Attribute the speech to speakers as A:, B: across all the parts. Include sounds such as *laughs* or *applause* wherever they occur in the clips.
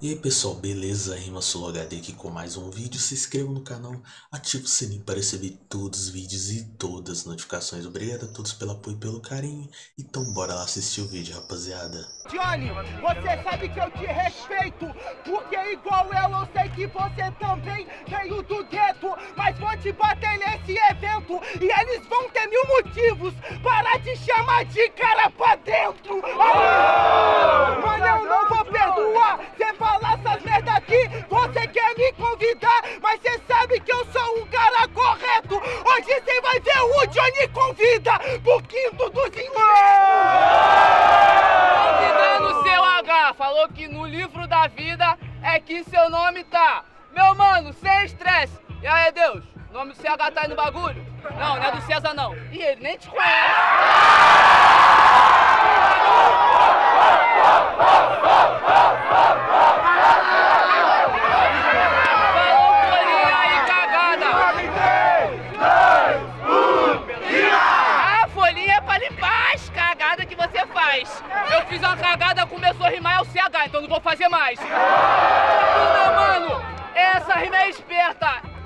A: E aí pessoal, beleza? Rima HD aqui com mais um vídeo. Se inscreva no canal, ative o sininho para receber todos os vídeos e todas as notificações. Obrigado a todos pelo apoio e pelo carinho. Então bora lá assistir o vídeo, rapaziada.
B: Johnny, você sabe que eu te respeito, porque igual eu, eu sei que você também veio do gueto. Mas vou te bater nesse evento e eles vão ter mil motivos para te chamar de cara pra dentro. Não,
C: não do César não. E ele nem te conhece. Falou folhinha aí, cagada. A folhinha é pra limpar as cagadas que você faz. Eu fiz uma cagada, começou a rimar é o CH, então não vou fazer mais. Meu mano, essa rima é esperta.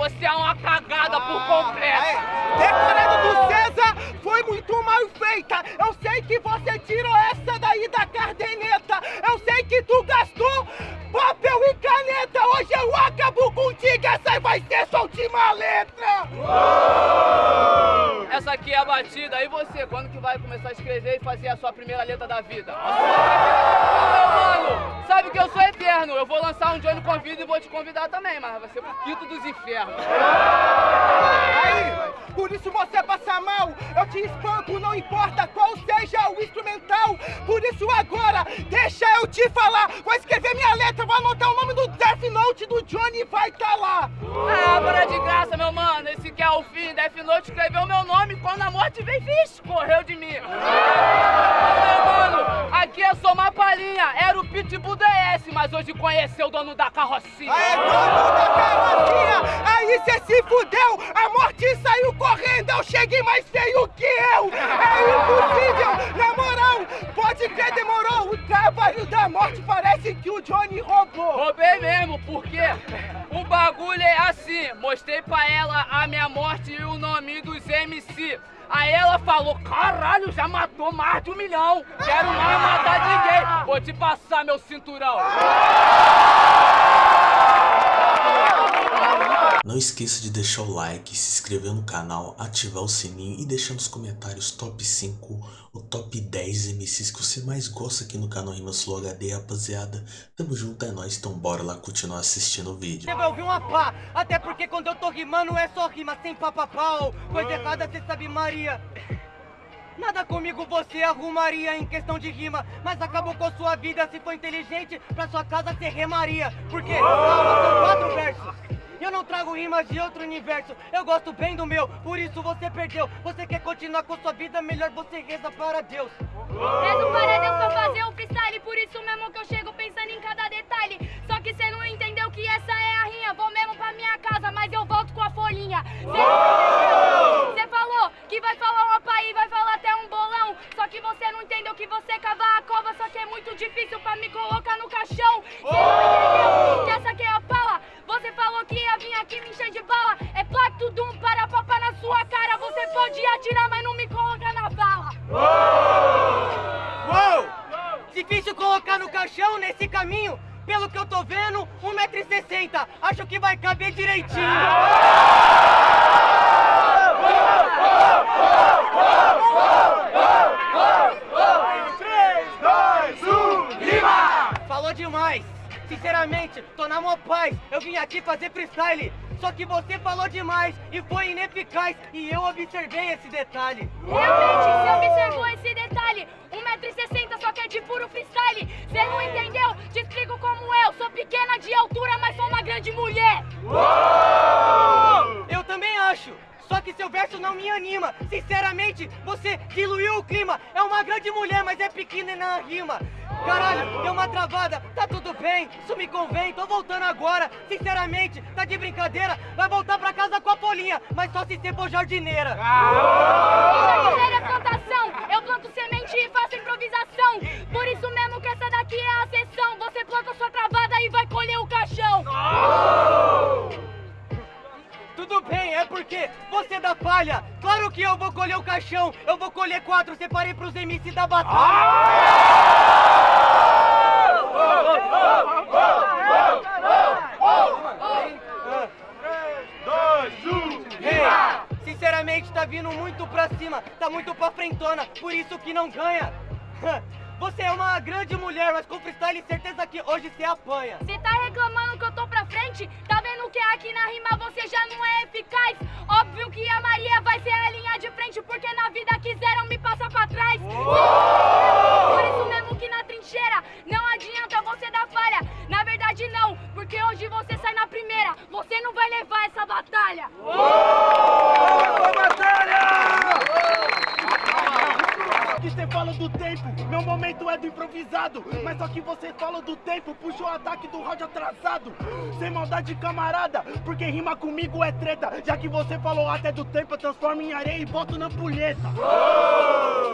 C: Você é uma cagada por completo.
B: Decorado do César foi muito mal feita. Eu sei que você tirou essa daí da caderneta. Eu sei que tu gastou papel e caneta. Hoje eu acabo contigo. Essa vai ser sua última letra.
C: Essa aqui é a batida. E você, quando que vai começar a escrever e fazer a sua primeira letra da vida? Meu mano, sabe que eu sou eterno. Eu vou lançar um Johnny Convida e vou te convidar também, mas vai ser pro quinto dos infernos.
B: Aí, por isso você passa mal. Eu te espanco, não importa qual seja o instrumental. Por isso agora, deixa eu te falar. Vou escrever minha letra, vou anotar o nome do Death Note do Johnny e vai tá lá.
C: Ah, para de graça, meu mano. Esse que é o fim. Death Note escreveu meu nome quando a morte veio, vixe, correu de mim. Meu mano, aqui é só uma palhinha. Pitbull DS, mas hoje conheceu o dono da carrocinha.
B: É dono da carrocinha, aí cê se fudeu, a morte saiu correndo, eu cheguei mais feio que eu, é impossível, na pode crer, demorou, o trabalho da morte parece que o Johnny roubou.
C: Roubei mesmo, porque o bagulho é assim. Mostrei pra ela a minha morte e o nome dos MC. Aí ela falou, caralho, já matou mais de um milhão. Quero mais matar ninguém. Vou te passar meu cinturão.
A: Não esqueça de deixar o like, se inscrever no canal, ativar o sininho e deixar nos comentários top 5 ou top 10 MCs que você mais gosta aqui no canal Rimas Flow HD, rapaziada. Tamo junto, é nóis, então bora lá continuar assistindo o vídeo.
D: Você vai ouvir uma pá, até porque quando eu tô rimando é só rima sem papapau. Coisa errada cê sabe Maria. Nada comigo você arrumaria em questão de rima, mas acabou com a sua vida se for inteligente, pra sua casa você remaria. Porque, calma, são quatro versos. Eu não trago rimas de outro universo, eu gosto bem do meu, por isso você perdeu. Você quer continuar com sua vida, melhor você reza para Deus.
E: Para Deus atirar, mas não me coloca na bala
D: Uou! Difícil colocar no caixão nesse caminho. Pelo que eu tô vendo, 1,60m. Acho que vai caber direitinho. Falou demais. Sinceramente, tô na mó paz. Eu vim aqui fazer freestyle. Só que você falou demais e foi ineficaz. E eu observei esse detalhe.
E: Realmente, você observou esse detalhe 1,60m só que é de puro freestyle Cê não entendeu? Te explico como eu Sou pequena de altura, mas sou uma grande mulher
D: Eu também acho. Só que seu verso não me anima. Sinceramente, você diluiu o clima. É uma grande mulher, mas é pequena.
F: na rima. Caralho, deu uma travada, tá tudo bem, isso me convém, tô voltando agora. Sinceramente, tá de brincadeira, vai voltar pra casa com a Polinha, mas só se você for jardineira.
E: Jardineira é plantação, eu planto semente e faço improvisação. Por isso mesmo que essa daqui é a sessão. Você planta sua travada e vai colher o caixão.
F: Tudo bem, é porque você da palha. Claro que eu vou colher o caixão, eu vou colher quatro, separei pros MC da batalha. Sinceramente tá vindo muito pra cima, tá muito pra frentona, por isso que não ganha. *laughs* Você é uma grande mulher, mas com freestyle certeza que hoje você apanha.
E: Você tá reclamando que eu tô pra frente? Tá vendo que aqui na rima você já não é eficaz? Óbvio que a Maria
G: Maldade, camarada, porque rima comigo é treta. Já que você falou até do tempo, eu transformo em areia e boto na pulheta.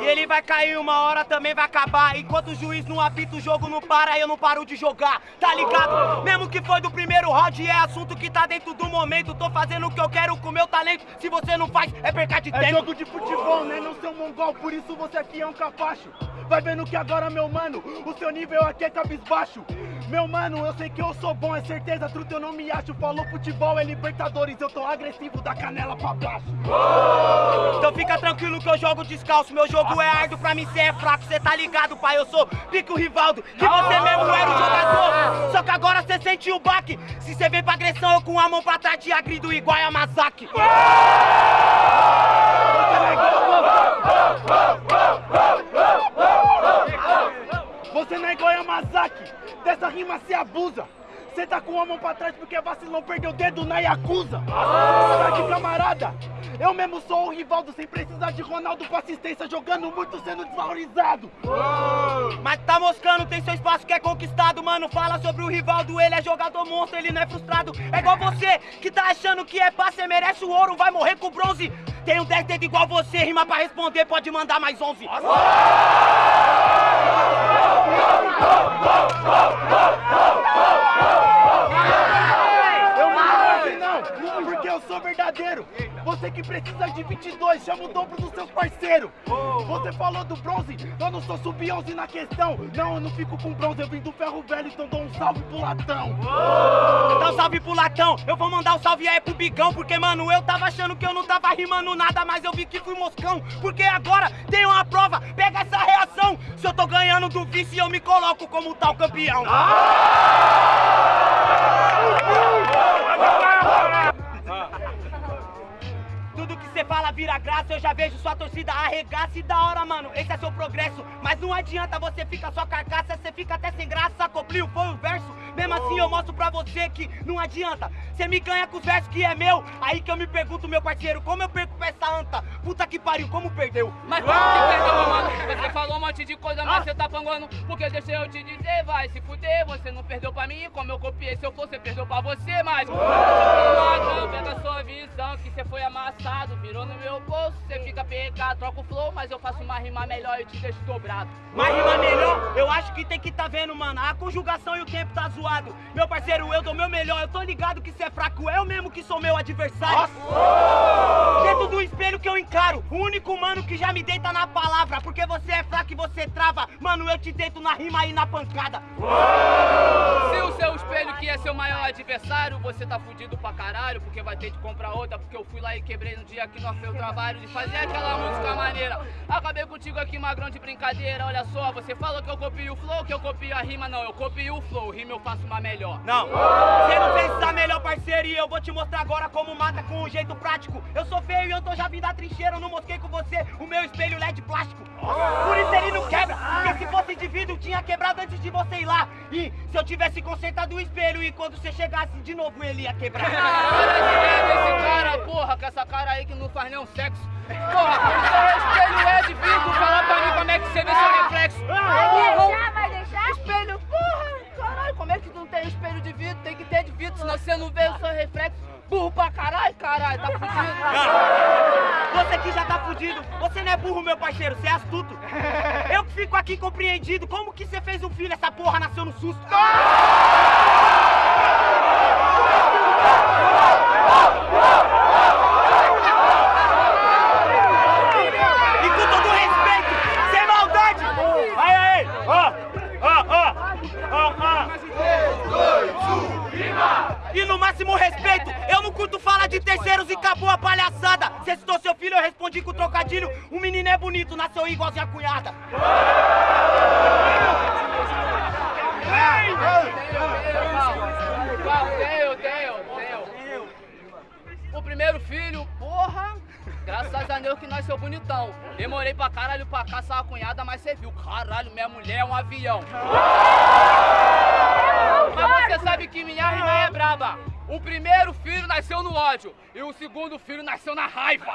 F: E ele vai cair uma hora, também vai acabar. Enquanto o juiz não apita, o jogo não para, eu não paro de jogar. Tá ligado? Mesmo que foi do primeiro round, é assunto que tá dentro do momento. Tô fazendo o que eu quero com meu talento. Se você não faz, é perca de
G: É
F: tempo.
G: jogo de futebol, né? Não ser um mongol, por isso você aqui é um capacho. Vai vendo que agora, meu mano, o seu nível aqui é cabisbaixo. Meu mano, eu sei que eu sou bom, é certeza, truta, eu não me acho. Falou futebol, é Libertadores, eu tô agressivo da canela pra baixo.
F: Então fica tranquilo que eu jogo descalço. Meu jogo é árduo, pra mim cê é fraco. Cê tá ligado, pai? Eu sou Pico Rivaldo, que você mesmo era o jogador. Só que agora cê sente o baque. Se cê vem pra agressão, eu com a mão pra trás te agrido igual a Masaki.
G: Rima se abusa. Você tá com a mão pra trás porque vacilão perdeu o dedo na Yakuza. Sabe, camarada? Eu mesmo sou o Rivaldo sem precisar de Ronaldo com assistência, jogando muito sendo desvalorizado.
F: Mas tá moscando, tem seu espaço que é conquistado, mano. Fala sobre o Rivaldo, ele é jogador monstro, ele não é frustrado. É igual você que tá achando que é pá, cê merece o ouro, vai morrer com bronze. Tem um 10 dedos igual você, rima pra responder, pode mandar mais 11.
G: Eu não vou assim não, porque eu sou verdadeiro. Você que precisa de 22, chama o dobro dos seus parceiros. Você falou do bronze, eu não sou sub-11 na questão. Não, eu não fico com bronze, eu vim do ferro velho, então dou um salve pro latão.
F: Dá um salve pro latão, eu vou mandar um salve aí pro bigão, porque mano, eu tava achando que eu não tava rimando nada, mas eu vi que fui moscão, porque agora tem uma prova, pega essa reação. Se eu tô ganhando do vice, eu me coloco como tal campeão. Tudo que você fala vira graça, eu já vejo sua torcida arregaça e da hora, mano, esse é seu progresso. Mas não adianta você ficar só carcaça, você fica até sem graça. Cobriu, foi o verso. Mesmo assim eu mostro pra você que não adianta. Você me ganha com os versos que é meu. Aí que eu me pergunto, meu parceiro, como eu perco pra essa anta? Puta que pariu, como perdeu?
C: Mas como que perdeu, mano? Você falou um monte de coisa, mas você tá panguando. Porque deixa eu te dizer, vai se fuder. Você não perdeu pra mim, como eu copiei. Se eu você perdeu pra você, mas. Não, pega sua visão, que você foi amassado. Virou no meu bolso, você fica pegado. Troca o flow, mas eu faço uma rima melhor e te deixo dobrado.
F: Mas rima melhor, eu acho que tem que tá vendo, mano. A conjugação e o tempo tá zoado. Meu parceiro, eu dou meu melhor. Eu tô ligado que cê é fraco, eu mesmo que sou meu adversário. Dentro do espelho que eu encaro, o único mano que já me deita na palavra. Porque você é fraco e você trava. Mano, eu te deito na rima e na pancada.
C: Se o seu espelho que é seu maior adversário, você tá fudido pra caralho, porque vai ter que comprar outra, porque eu fui lá e quebrei no dia que nós fez o trabalho de fazer aquela música maneira. Acabei contigo aqui, magrão de brincadeira, olha só, você falou que eu copio o flow, que eu copio a rima, não, eu copio o flow, rima eu faço uma melhor.
F: Não, você não fez essa melhor parceria e eu vou te mostrar agora como mata com um jeito prático. Eu sou feio e eu tô já vindo da trincheira, eu não mosquei com você o meu espelho LED plástico. Por isso ele não quebra, porque se fosse de vidro tinha quebrado antes de você ir lá. E se eu tivesse consertado o espelho e quando você chega
H: chegasse de novo ele ia quebrar.
C: Ah, *laughs* olha esse esse cara, porra, com essa cara aí que não faz nenhum sexo. Porra, o seu espelho é de vidro, fala pra mim como é que você vê seu reflexo. Vidro? Tem que ter de vidro, senão você não vê o seu reflexo. Burro pra caralho, caralho, tá fudido.
H: Você que já tá fudido, você não é burro, meu parceiro, você é astuto. Eu que fico aqui compreendido, como que você fez um filho, essa porra nasceu no susto? E de terceiros e acabou a palhaçada. Você citou seu filho, eu respondi com trocadilho. O menino é bonito, nasceu igualzinho a cunhada.
C: O primeiro filho, porra, graças a Deus que nasceu bonitão. Demorei pra caralho pra caçar a cunhada, mas você viu, caralho, minha mulher é um avião. Mas você sabe que minha rima é braba. O primeiro filho nasceu no ódio e o segundo filho nasceu na raiva.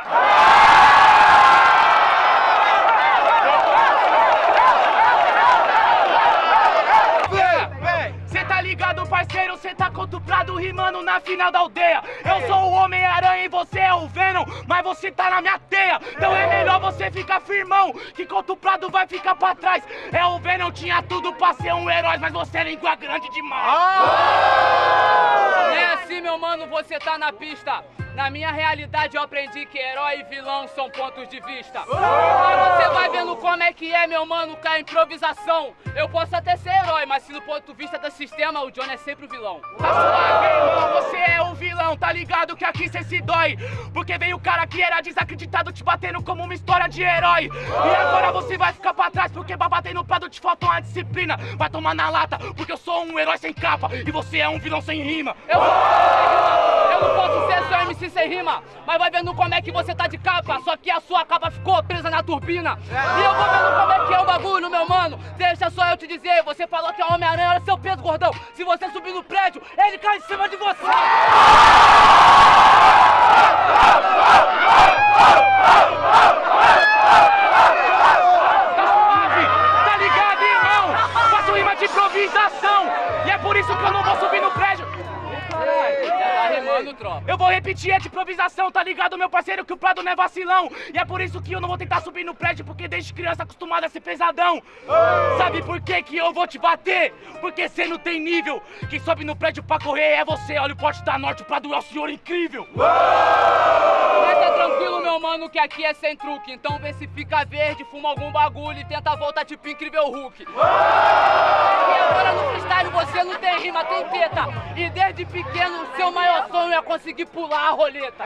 H: Cê tá ligado, parceiro? Cê tá contuprado rimando na final da aldeia. Eu sou o Homem-Aranha e você é o Venom, mas você tá na minha teia. Então é melhor você ficar firmão, que contuprado vai ficar pra trás. É o Venom, tinha tudo pra ser um herói, mas você é língua grande demais.
C: Não é assim, meu mano, você tá na pista. Na minha realidade eu aprendi que herói e vilão são pontos de vista. Mas você vai vendo como é que é, meu mano, com a improvisação. Eu posso até ser herói, mas se no ponto de vista do sistema, o John é sempre o vilão.
H: Tá suave, irmão, você é o vilão, tá ligado que aqui cê se dói. Porque veio o cara que era desacreditado te batendo como uma história de herói. E agora você vai ficar pra trás, porque pra bater no prado te falta uma disciplina. Vai tomar na lata, porque eu sou um herói sem capa e você é um vilão sem rima.
C: Eu sou sem rima, eu não posso ser só MC sem rima, mas vai vendo como é que você tá de capa, só que a sua capa ficou presa na turbina. E eu vou vendo como é que é o bagulho, meu mano. Deixa só eu te dizer, você falou que é Homem-Aranha, olha seu peso, gordão. Se você subir no prédio, ele cai em cima de você.
H: Ligado, meu parceiro, que o Prado não é vacilão. E é por isso que eu não vou tentar subir no prédio, porque desde criança acostumado a ser pesadão. Sabe por que que eu vou te bater? Porque cê não tem nível. Quem sobe no prédio pra correr é você. Olha o porte da norte, o Prado é o senhor incrível.
C: Mas tá tranquilo, meu mano, que aqui é sem truque. Então vê se fica verde, fuma algum bagulho e tenta voltar tipo incrível Hulk. E agora no freestyle você não tem rima, tem teta. E desde pequeno, seu maior sonho é conseguir pular a roleta.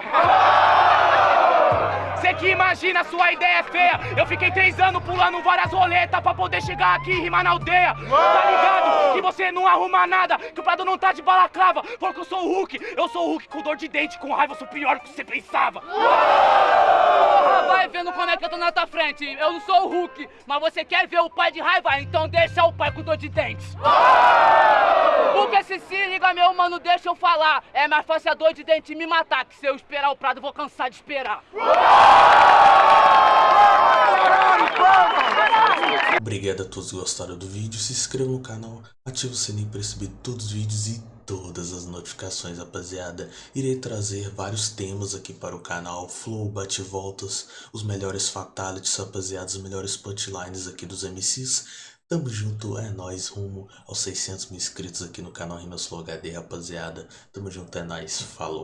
H: Cê que imagina, sua ideia é feia. Eu fiquei três anos pulando várias roletas pra poder chegar aqui e rimar na aldeia. Tá ligado? Que você não arruma nada, que o Prado não tá de balaclava. Porque eu sou o Hulk, eu sou o Hulk com dor de dente, com raiva, eu sou pior do que você pensava.
C: Porra, vai vendo como é que eu tô na tua frente. Eu não sou o Hulk, mas você quer ver o pai de raiva? Então deixa o pai com dor de dentes. Porque se se liga, meu mano, deixa eu falar. É mais fácil a dor de dente me matar, que se eu esperar o prado, eu vou cansar de esperar.
A: Obrigado a todos que gostaram do vídeo, se inscreva no canal, ative o sininho para receber todos os vídeos e todas as notificações, rapaziada. Irei trazer vários temas aqui para o canal, flow, bate-voltas, os melhores fatalities, rapaziada, os melhores punchlines aqui dos MCs. Tamo junto, é nóis, rumo aos 600 mil inscritos aqui no canal Rimas Flow HD, rapaziada. Tamo junto, é nóis, falou.